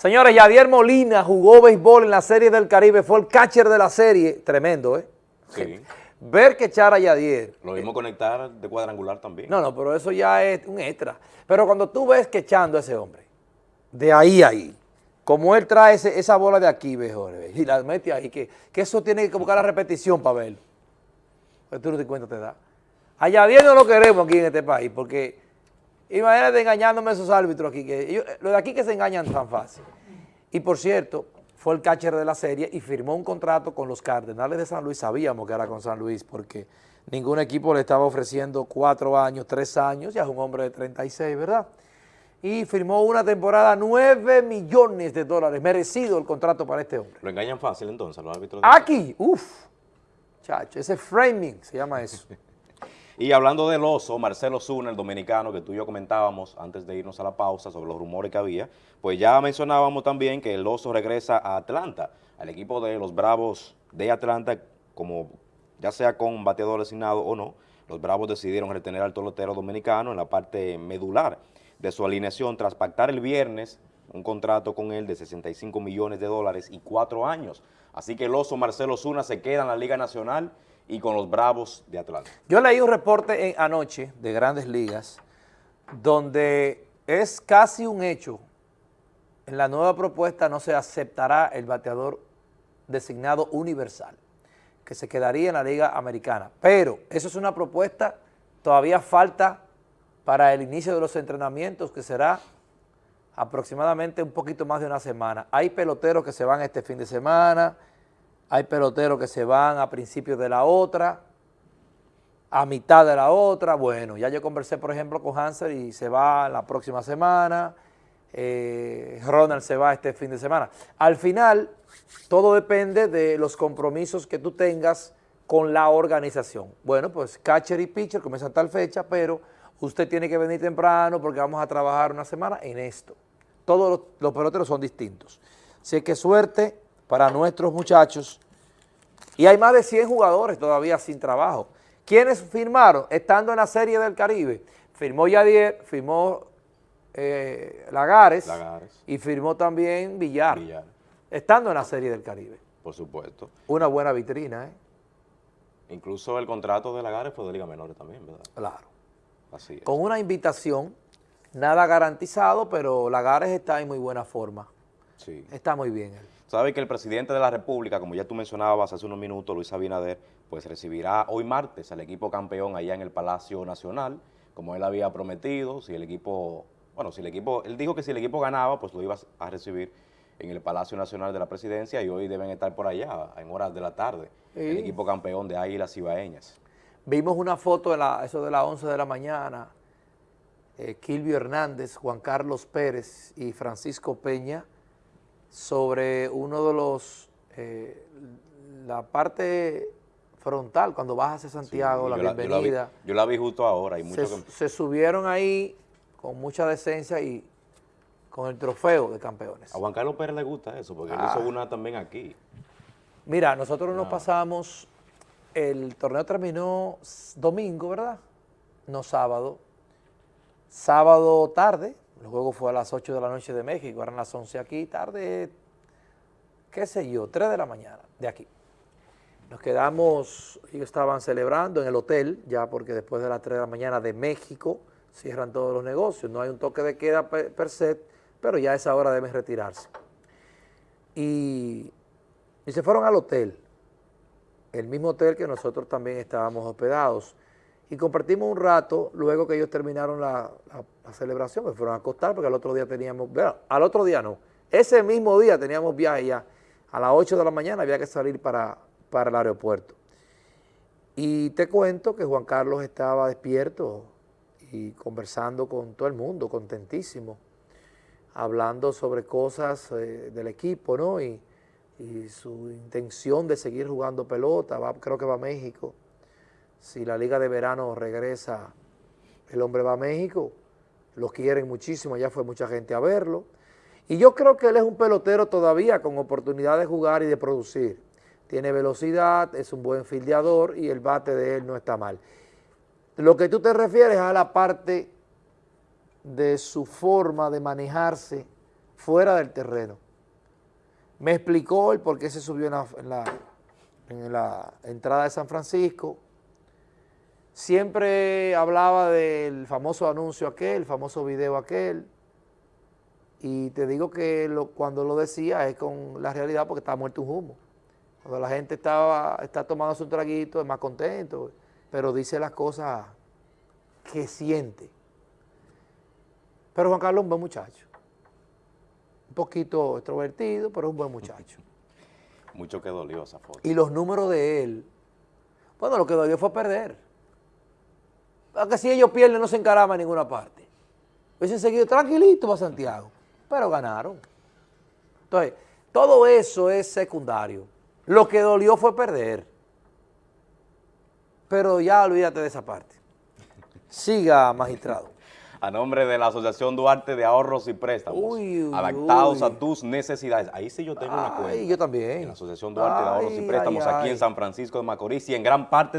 Señores, Yadier Molina jugó béisbol en la Serie del Caribe, fue el catcher de la serie, tremendo, ¿eh? Sí. Ver que echar a Yadier. Lo mismo conectar de cuadrangular también. No, no, pero eso ya es un extra. Pero cuando tú ves que echando a ese hombre, de ahí a ahí, como él trae ese- esa bola de aquí, mejor, y la mete ahí, que, que eso tiene que buscar la repetición para verlo. Pues tú no te cuenta te da. A Yadier no lo queremos aquí en este país, porque imagínate engañándome esos árbitros aquí, que ellos- los de aquí que se engañan tan fácil. Y por cierto, fue el catcher de la serie y firmó un contrato con los Cardenales de San Luis. Sabíamos que era con San Luis porque ningún equipo le estaba ofreciendo cuatro años, tres años, ya es un hombre de 36, ¿verdad? Y firmó una temporada, 9 millones de dólares, merecido el contrato para este hombre. Lo engañan fácil entonces los árbitros. de- Aquí, uff, chacho, ese framing se llama eso. Y hablando del oso, Marcelo Zuna, el dominicano que tú y yo comentábamos antes de irnos a la pausa sobre los rumores que había, pues ya mencionábamos también que el oso regresa a Atlanta, al equipo de los Bravos de Atlanta, como ya sea con bateador designado o no, los Bravos decidieron retener al pelotero dominicano en la parte medular de su alineación tras pactar el viernes un contrato con él de 65 millones de dólares y cuatro años. Así que el oso Marcelo Zuna se queda en la Liga Nacional y con los Bravos de Atlanta. Yo leí un reporte anoche de Grandes Ligas donde es casi un hecho, en la nueva propuesta no se aceptará el bateador designado universal, que se quedaría en la Liga Americana. Pero eso es una propuesta, todavía falta para el inicio de los entrenamientos, que será aproximadamente un poquito más de una semana. Hay peloteros que se van este fin de semana, hay peloteros que se van a principios de la otra, a mitad de la otra. Bueno, ya yo conversé, por ejemplo, con Hansel y se va la próxima semana. eh, Ronald se va este fin de semana. Al final, todo depende de los compromisos que tú tengas con la organización. Bueno, pues catcher y pitcher comienzan tal fecha, pero usted tiene que venir temprano porque vamos a trabajar una semana en esto. Todos los, los peloteros son distintos. Así que suerte para nuestros muchachos. Y hay más de 100 jugadores todavía sin trabajo. ¿Quiénes firmaron? Estando en la Serie del Caribe. Firmó Yadier, firmó eh, Lagares, Lagares. y firmó también Villar, Villar, Estando en la Serie del Caribe. por supuesto. Una buena vitrina, ¿eh? Incluso el contrato de Lagares fue de Liga Menores también, ¿verdad? Claro. Así es. Con una invitación, nada garantizado, pero Lagares está en muy buena forma. Sí. Está muy bien él. Sabe que el presidente de la República, como ya tú mencionabas hace unos minutos, Luis Abinader, pues recibirá hoy martes al equipo campeón allá en el Palacio Nacional, como él había prometido, si el equipo, bueno, si el equipo, él dijo que si el equipo ganaba, pues lo iba a recibir en el Palacio Nacional de la Presidencia y hoy deben estar por allá en horas de la tarde, el equipo campeón de Águilas Ibaeñas. Vimos una foto, de la, eso de las 11 de la mañana, eh, Kilvio Hernández, Juan Carlos Pérez y Francisco Peña, sobre uno de los, eh, la parte frontal, cuando bajas a Santiago, Sí, la yo yo bienvenida. vi, yo la vi justo ahora y mucho se, que- se subieron ahí con mucha decencia y con el trofeo de campeones. A Juan Carlos Pérez le gusta eso, porque él Ah. hizo una también aquí. Mira, nosotros nos pasamos, el torneo terminó domingo, ¿verdad? No sábado. Sábado tarde, el juego fue a las 8 de la noche de México, eran las 11 aquí, tarde, qué sé yo, 3 de la mañana de aquí. Nos quedamos, ellos estaban celebrando en el hotel, ya porque después de las 3 de la mañana de México cierran todos los negocios, no hay un toque de queda per, se, pero ya a esa hora deben retirarse. Y, y se fueron al hotel, el mismo hotel que nosotros también estábamos hospedados, y compartimos un rato luego que ellos terminaron la, celebración, me fueron a acostar porque al otro día teníamos, bueno, al otro día no, ese mismo día teníamos viaje ya, a las 8 de la mañana había que salir para, para el aeropuerto. Y te cuento que Juan Carlos estaba despierto y conversando con todo el mundo, contentísimo, hablando sobre cosas eh, del equipo, ¿no? Y, y su intención de seguir jugando pelota, va- creo que va a México. Si la liga de verano regresa, el hombre va a México, lo quieren muchísimo, ya fue mucha gente a verlo. Y yo creo que él es un pelotero todavía con oportunidad de jugar y de producir. Tiene velocidad, es un buen fildeador y el bate de él no está mal. Lo que tú te refieres a la parte de su forma de manejarse fuera del terreno. Me explicó el por qué se subió en la, en la, en la entrada de San Francisco. Siempre hablaba del famoso anuncio aquel, el famoso video aquel. Y te digo que lo- cuando lo decía es con la realidad porque estaba muerto un humo. Cuando la gente estaba, está tomando su traguito es más contento, pero dice las cosas que siente. Pero Juan Carlos es un buen muchacho. Un poquito extrovertido, pero es un buen muchacho. Mucho que dolió esa foto. Y los números de él, bueno, lo que dolió fue perder. Porque si ellos pierden no se encaraman en ninguna parte. Hubiesen seguido tranquilito para Santiago, pero ganaron. Entonces, todo eso es secundario. Lo que dolió fue perder. Pero ya olvídate de esa parte. Siga, magistrado. A nombre de la Asociación Duarte de Ahorros y Préstamos, Uy, uy, adaptados uy. a tus necesidades. Ahí sí yo tengo una Ay, cuenta. yo también. En la Asociación Duarte de Ahorros y Préstamos ay, aquí en San Francisco de Macorís y en gran parte